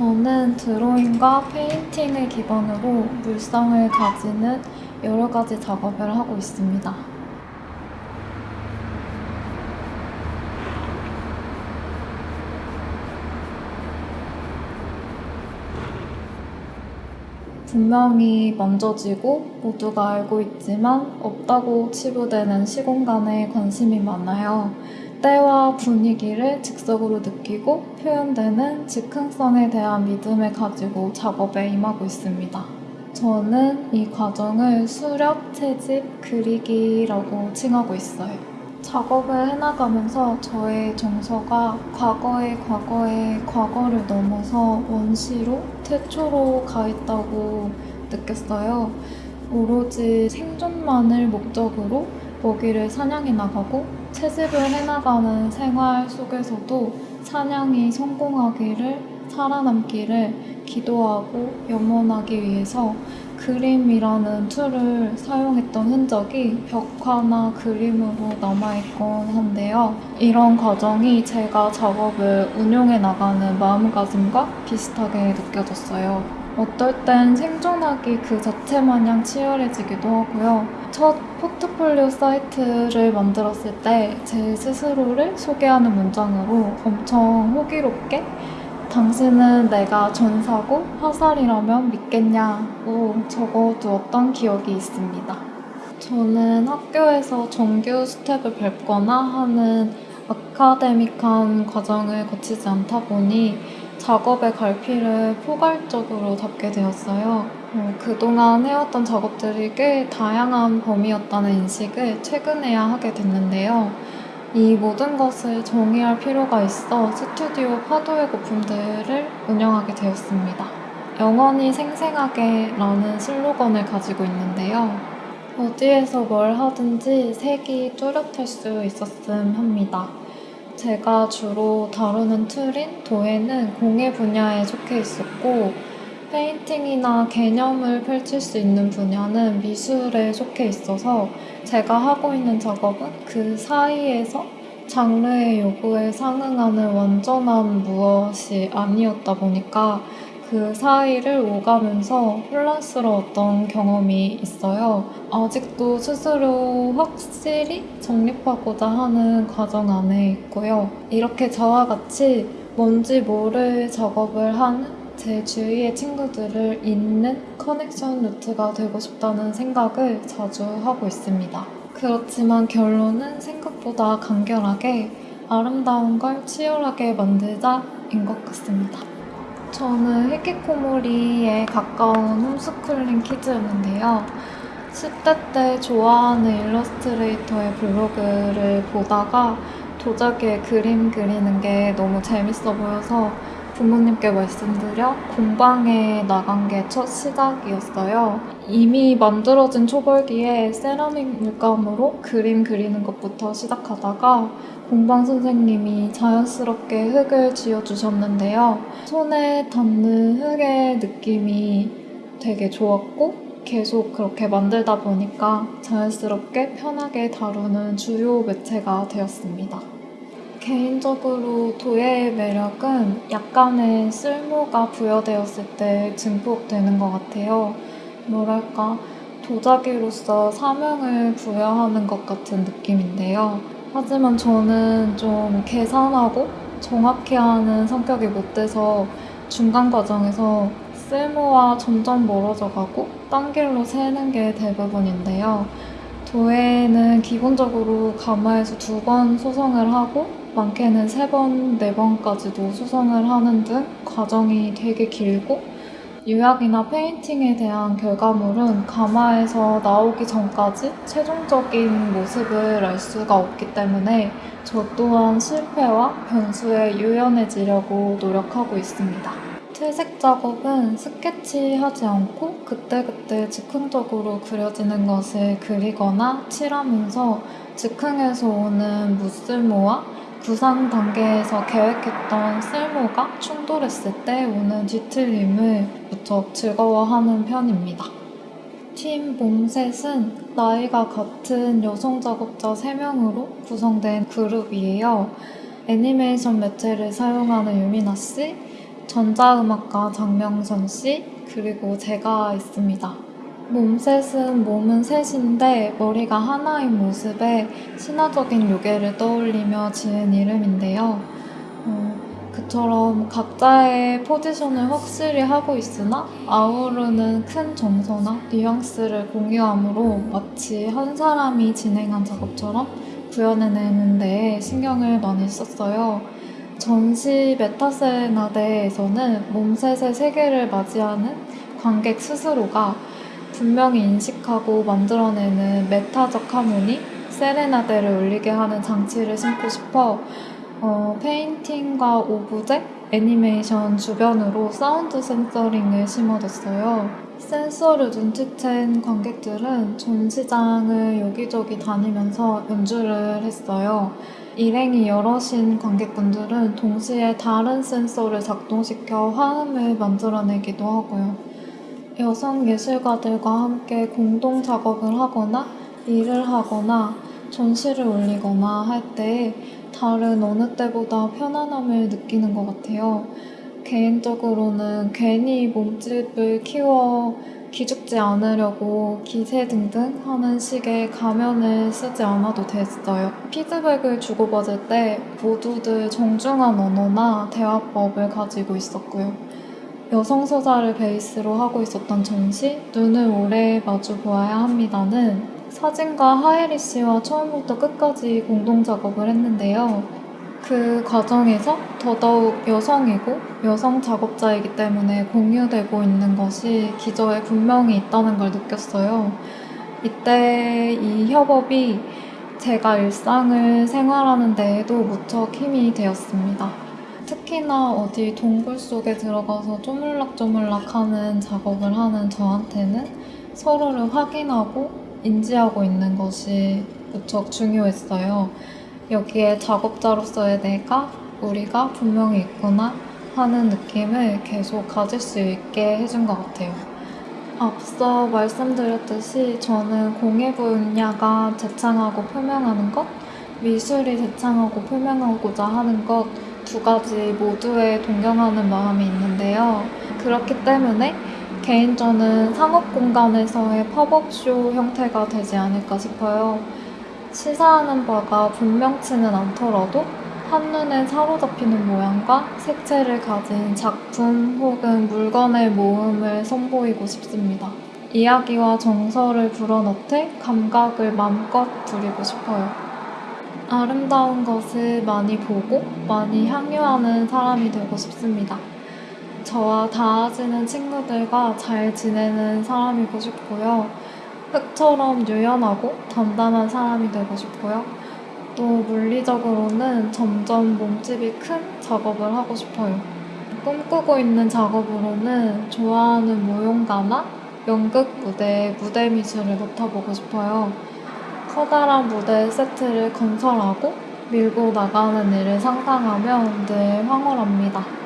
저는 드로잉과 페인팅을 기반으로 물성을 가지는 여러 가지 작업을 하고 있습니다. 분명히 만져지고 모두가 알고 있지만 없다고 치부되는 시공간에 관심이 많아요. 때와 분위기를 즉석으로 느끼고 표현되는 즉흥성에 대한 믿음을 가지고 작업에 임하고 있습니다. 저는 이 과정을 수렵, 채집, 그리기라고 칭하고 있어요. 작업을 해나가면서 저의 정서가 과거의 과거의 과거를 넘어서 원시로 태초로 가 있다고 느꼈어요. 오로지 생존만을 목적으로 먹이를 사냥해 나가고 채집을 해나가는 생활 속에서도 사냥이 성공하기를 살아남기를 기도하고 염원하기 위해서 그림이라는 툴을 사용했던 흔적이 벽화나 그림으로 남아있곤 한데요. 이런 과정이 제가 작업을 운용해 나가는 마음가짐과 비슷하게 느껴졌어요. 어떨 땐 생존하기 그 자체 마냥 치열해지기도 하고요. 첫 포트폴리오 사이트를 만들었을 때 제 스스로를 소개하는 문장으로 엄청 호기롭게 당신은 내가 전사고 화살이라면 믿겠냐고 적어두었던 기억이 있습니다. 저는 학교에서 정규 스텝을 밟거나 하는 아카데믹한 과정을 거치지 않다 보니 작업의 갈피를 포괄적으로 잡게 되었어요. 어, 그동안 해왔던 작업들이 꽤 다양한 범위였다는 인식을 최근에야 하게 됐는데요. 이 모든 것을 정의할 필요가 있어 스튜디오 파도의 거품들을 운영하게 되었습니다. 영원히 생생하게 라는 슬로건을 가지고 있는데요. 어디에서 뭘 하든지 색이 뚜렷할 수 있었음 합니다. 제가 주로 다루는 툴인 도예는 공예 분야에 속해 있었고 페인팅이나 개념을 펼칠 수 있는 분야는 미술에 속해 있어서 제가 하고 있는 작업은 그 사이에서 장르의 요구에 상응하는 완전한 무엇이 아니었다 보니까 그 사이를 오가면서 혼란스러웠던 경험이 있어요. 아직도 스스로 확실히 정립하고자 하는 과정 안에 있고요. 이렇게 저와 같이 뭔지 모를 작업을 하는 제 주위의 친구들을 잇는 커넥션 루트가 되고 싶다는 생각을 자주 하고 있습니다. 그렇지만 결론은 생각보다 간결하게 아름다운 걸 치열하게 만들자인 것 같습니다. 저는 히키코모리에 가까운 홈스쿨링 키즈였는데요. 10대 때 좋아하는 일러스트레이터의 블로그를 보다가 도자기에 그림 그리는 게 너무 재밌어 보여서 부모님께 말씀드려 공방에 나간 게 첫 시작이었어요. 이미 만들어진 초벌기에 세라믹 물감으로 그림 그리는 것부터 시작하다가 공방 선생님이 자연스럽게 흙을 지어주셨는데요. 손에 닿는 흙의 느낌이 되게 좋았고 계속 그렇게 만들다 보니까 자연스럽게 편하게 다루는 주요 매체가 되었습니다. 개인적으로 도예의 매력은 약간의 쓸모가 부여되었을 때 증폭되는 것 같아요. 뭐랄까, 도자기로서 사명을 부여하는 것 같은 느낌인데요. 하지만 저는 좀 계산하고 정확히 하는 성격이 못 돼서 중간 과정에서 쓸모와 점점 멀어져 가고 딴 길로 새는 게 대부분인데요. 도예는 기본적으로 가마에서 두 번 소성을 하고 많게는 세 번, 네 번까지도 수성을 하는 등 과정이 되게 길고 유약이나 페인팅에 대한 결과물은 가마에서 나오기 전까지 최종적인 모습을 알 수가 없기 때문에 저 또한 실패와 변수에 유연해지려고 노력하고 있습니다. 채색 작업은 스케치하지 않고 그때그때 즉흥적으로 그려지는 것을 그리거나 칠하면서 즉흥에서 오는 무쓸모와 구상 단계에서 계획했던 쓸모가 충돌했을 때 오는 뒤틀림을 무척 즐거워하는 편입니다. 팀 몸셋은 나이가 같은 여성 작업자 3명으로 구성된 그룹이에요. 애니메이션 매체를 사용하는 유미나 씨, 전자음악가 장명선 씨, 그리고 제가 있습니다. 몸셋은 몸은 셋인데 머리가 하나인 모습에 신화적인 요괴를 떠올리며 지은 이름인데요. 어, 그처럼 각자의 포지션을 확실히 하고 있으나 아우르는 큰 정서나 뉘앙스를 공유함으로 마치 한 사람이 진행한 작업처럼 구현해내는 데 신경을 많이 썼어요. 전시 메타세레나데에서는 몸셋의 세계를 맞이하는 관객 스스로가 분명히 인식하고 만들어내는 메타적 하모니, 세레나데를 울리게 하는 장치를 심고 싶어 어, 페인팅과 오브제, 애니메이션 주변으로 사운드 sensoring을 심어뒀어요. 센서를 눈치챈 관객들은 전시장을 여기저기 다니면서 연주를 했어요. 일행이 여럿인 관객분들은 동시에 다른 센서를 작동시켜 화음을 만들어내기도 하고요. 여성 예술가들과 함께 공동 작업을 하거나 일을 하거나 전시를 올리거나 할 때 다른 어느 때보다 편안함을 느끼는 것 같아요. 개인적으로는 괜히 몸집을 키워 기죽지 않으려고 기세 등등 하는 식의 가면을 쓰지 않아도 됐어요. 피드백을 주고받을 때 모두들 정중한 언어나 대화법을 가지고 있었고요. 여성 서사를 베이스로 하고 있었던 전시 눈을 오래 마주 보아야 합니다는 사진가 하예리 씨와 처음부터 끝까지 공동 작업을 했는데요. 그 과정에서 더더욱 여성이고 여성 작업자이기 때문에 공유되고 있는 것이 기저에 분명히 있다는 걸 느꼈어요. 이때 이 협업이 제가 일상을 생활하는 데에도 무척 힘이 되었습니다. 특히나 어디 동굴 속에 들어가서 쪼물락쪼물락 하는 작업을 하는 저한테는 서로를 확인하고 인지하고 있는 것이 무척 중요했어요. 여기에 작업자로서의 내가, 우리가 분명히 있구나 하는 느낌을 계속 가질 수 있게 해준 것 같아요. 앞서 말씀드렸듯이 저는 공예 분야가 제창하고 표명하는 것, 미술이 제창하고 표명하고자 하는 것 두 가지 모두에 동경하는 마음이 있는데요. 그렇기 때문에 개인전은 상업 공간에서의 팝업쇼 형태가 되지 않을까 싶어요. 시사하는 바가 분명치는 않더라도 한눈에 사로잡히는 모양과 색채를 가진 작품 혹은 물건의 모음을 선보이고 싶습니다. 이야기와 정서를 불어넣되 감각을 마음껏 부리고 싶어요. 아름다운 것을 많이 보고 많이 향유하는 사람이 되고 싶습니다. 저와 닿아지는 친구들과 잘 지내는 사람이고 싶고요. 흙처럼 유연하고 단단한 사람이 되고 싶고요. 또 물리적으로는 점점 몸집이 큰 작업을 하고 싶어요. 꿈꾸고 있는 작업으로는 좋아하는 무용가나 연극 무대에 무대 미술을 맡아보고 싶어요. 커다란 무대 세트를 건설하고 밀고 나가는 일을 상상하면 늘 황홀합니다.